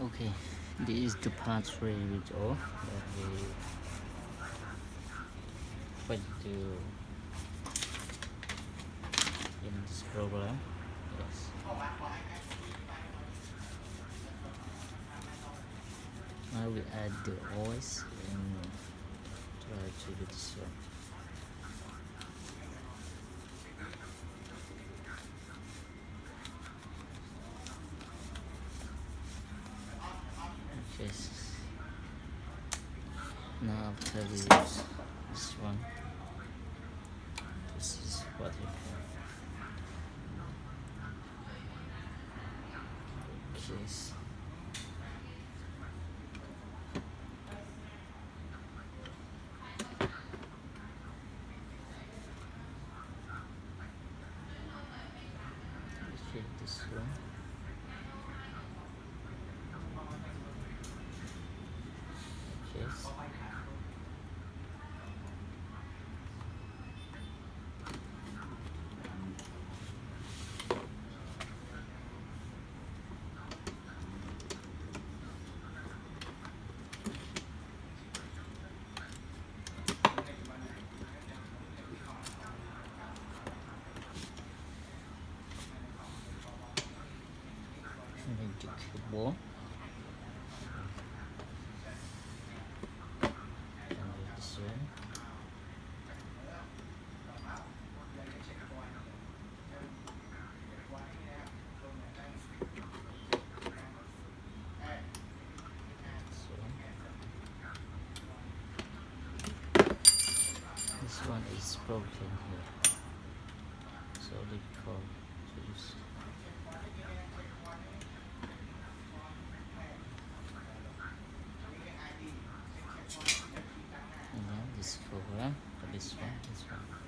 okay this is the part three video that we find to in this program. Yes. Now we add the voice and try to do this one yes now after we use this one. This is what you have okay this one yes this one is broken here so difficult to use and then this program this one this one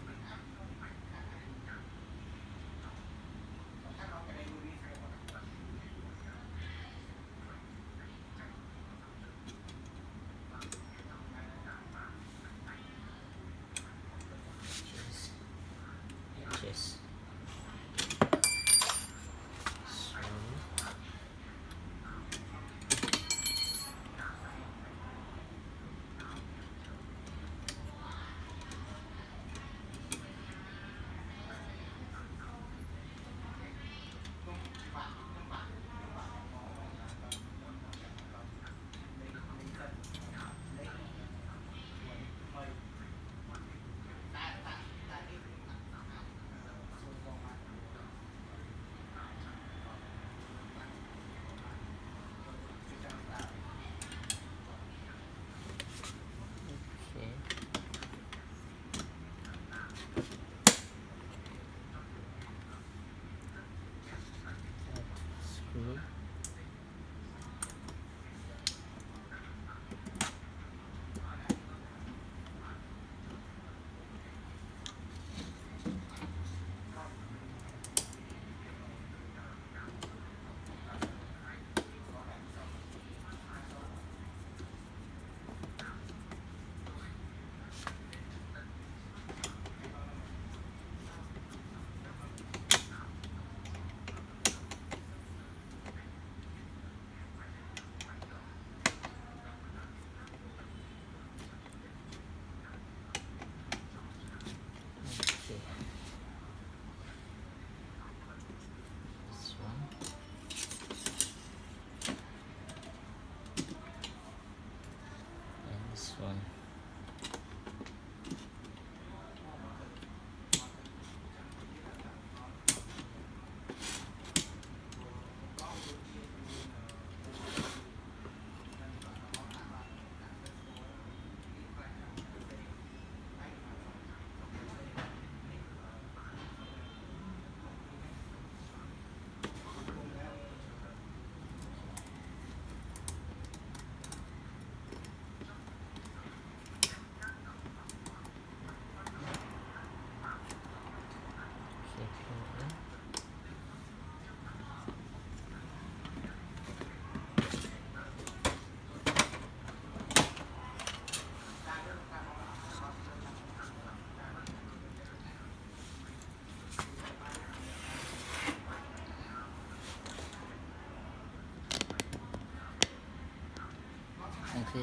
We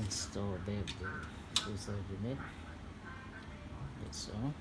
install the user unit. That's all.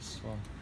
Forgot this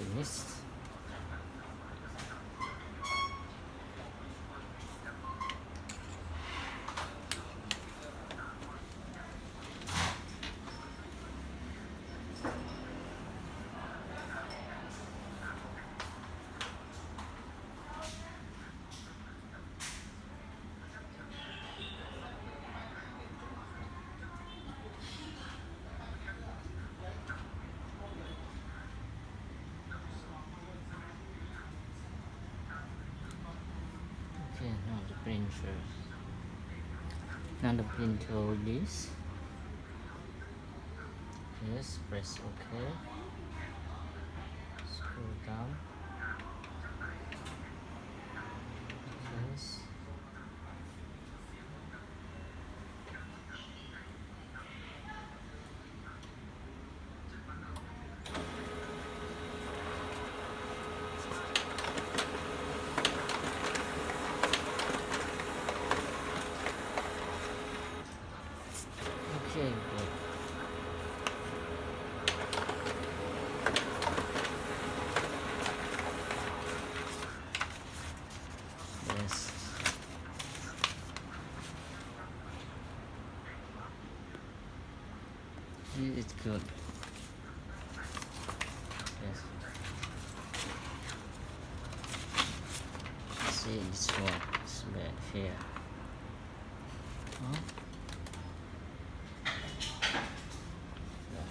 Printer finished. Okay, now the printer. Now the printer release. Yes, press OK. Scroll down. Yes. Okay, good. Yes. Yeah, It's good. Yes. See this one. It's bad here. Huh? Yeah.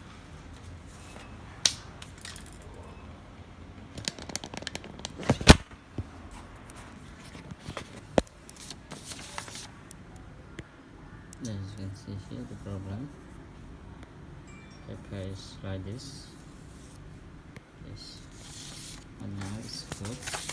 As you can see here, the problem. Is like this. Yes. And now it's good.